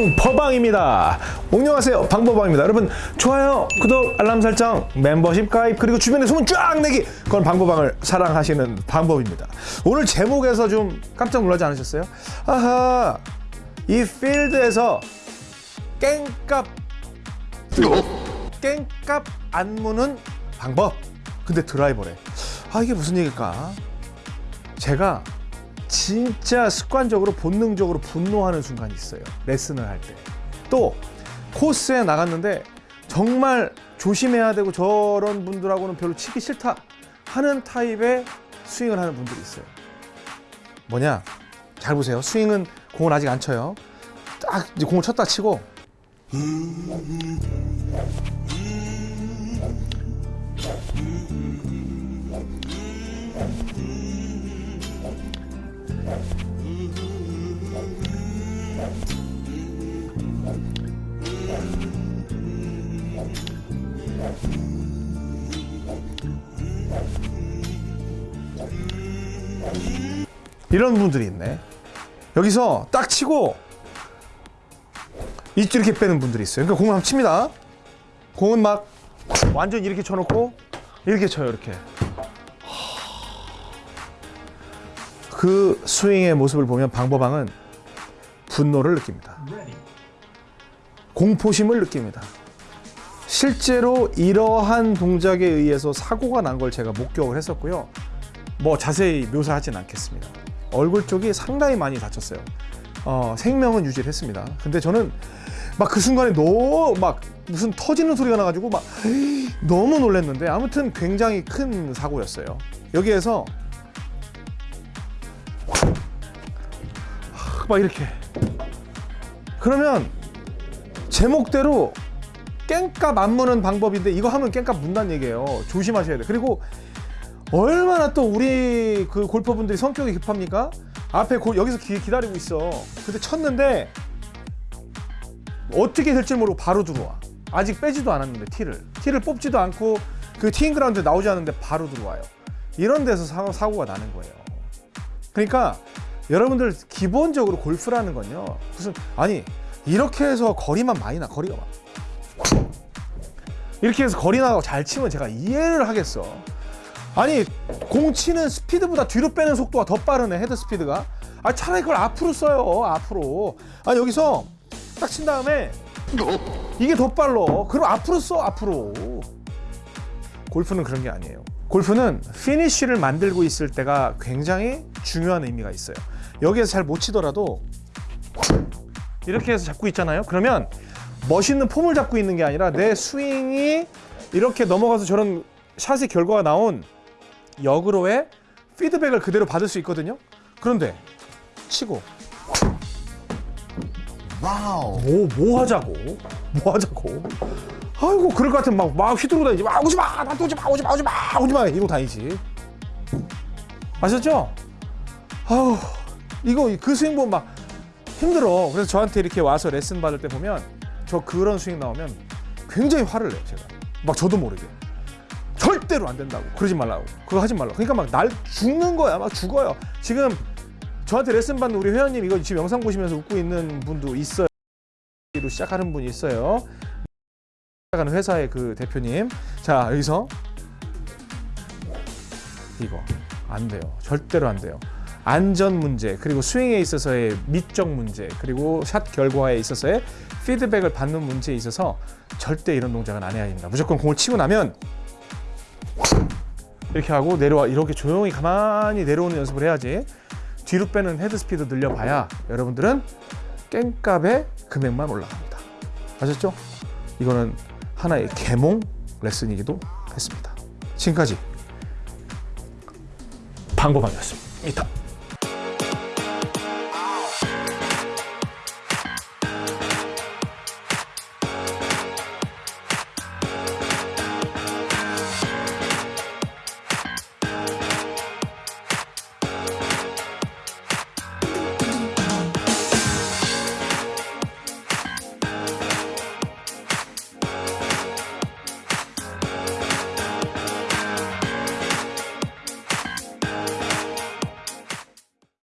방법방입니다. 안녕하세요. 방법방입니다. 여러분 좋아요, 구독, 알람 설정, 멤버십 가입 그리고 주변에 소문 쫙 내기 그건 방법방을 사랑하시는 방법입니다. 오늘 제목에서 좀 깜짝 놀라지 않으셨어요? 아하 이 필드에서 깽값 깽값 안 무는 방법 근데 드라이버래 아 이게 무슨 얘기일까 제가 진짜 습관적으로 본능적으로 분노하는 순간이 있어요. 레슨을 할 때. 또 코스에 나갔는데 정말 조심해야 되고 저런 분들하고는 별로 치기 싫다 하는 타입의 스윙을 하는 분들이 있어요. 뭐냐? 잘 보세요. 스윙은 공을 아직 안 쳐요. 딱 이제 공을 쳤다 치고 이런 분들이 있네. 여기서 딱 치고 이렇게 빼는 분들이 있어요. 그러니까 공을 한번 칩니다. 공은 막 완전 이렇게 쳐놓고 이렇게 쳐요. 이렇게. 그 스윙의 모습을 보면 방법왕은 분노를 느낍니다. 공포심을 느낍니다. 실제로 이러한 동작에 의해서 사고가 난 걸 제가 목격을 했었고요. 뭐 자세히 묘사하진 않겠습니다. 얼굴 쪽이 상당히 많이 다쳤어요. 어, 생명은 유지를 했습니다. 근데 저는 막 그 순간에 너무 막 무슨 터지는 소리가 나가지고 막 너무 놀랐는데 아무튼 굉장히 큰 사고였어요. 여기에서 막 이렇게 그러면 제목대로 깽값 안 무는 방법인데 이거 하면 깽값 문다는 얘기예요. 조심하셔야 돼. 그리고 얼마나 또 우리 그 골퍼분들이 성격이 급합니까? 앞에 고, 여기서 기, 기다리고 있어. 근데 쳤는데 어떻게 될지 모르고 바로 들어와. 아직 빼지도 않았는데 티를 티를 뽑지도 않고 그 티잉 그라운드 나오지 않는데 바로 들어와요. 이런 데서 사, 사고가 나는 거예요. 그러니까 여러분들 기본적으로 골프라는 건요. 무슨 아니 이렇게 해서 거리만 많이 나 거리가 막 이렇게 해서 거리 나가고 잘 치면 제가 이해를 하겠어. 아니 공 치는 스피드보다 뒤로 빼는 속도가 더 빠르네 헤드 스피드가. 아 차라리 그걸 앞으로 써요 앞으로. 아 여기서 딱 친 다음에 이게 더 빨라. 그럼 앞으로 써 앞으로. 골프는 그런 게 아니에요 골프는 피니쉬를 만들고 있을 때가 굉장히 중요한 의미가 있어요 여기에서 잘 못 치더라도 이렇게 해서 잡고 있잖아요 그러면 멋있는 폼을 잡고 있는 게 아니라 내 스윙이 이렇게 넘어가서 저런 샷의 결과가 나온 역으로의 피드백을 그대로 받을 수 있거든요. 그런데 치고 wow. 뭐, 뭐 하자고? 뭐 하자고? 아이고 그럴 것 같으면 막, 막 휘두르고 다니지 막 오지 마! 나한테 오지 마! 오지 마! 오지 마! 오지 마! 이러고 다니지 아셨죠? 아우 이거 그 스윙 보면 막 힘들어 그래서 저한테 이렇게 와서 레슨 받을 때 보면 저 그런 스윙 나오면 굉장히 화를 내요 제가 막 저도 모르게 절대로 안 된다고 그러지 말라고 그거 하지 말라고 그러니까 막 날 죽는 거야 막 죽어요 지금 저한테 레슨 받는 우리 회원님 이거 지금 영상 보시면서 웃고 있는 분도 있어요 로 시작하는 분이 있어요 시작하는 회사의 그 대표님. 자 여기서 이거 안 돼요. 절대로 안 돼요. 안전 문제 그리고 스윙에 있어서의 미적 문제 그리고 샷 결과에 있어서의 피드백을 받는 문제에 있어서 절대 이런 동작은 안 해야 됩니다. 무조건 공을 치고 나면 이렇게 하고 내려와 이렇게 조용히 가만히 내려오는 연습을 해야지. 뒤로 빼는 헤드 스피드 늘려봐야 여러분들은 깽값의 금액만 올라갑니다. 아셨죠? 이거는 하나의 개몽 레슨이기도 했습니다. 지금까지 방법왕이었습니다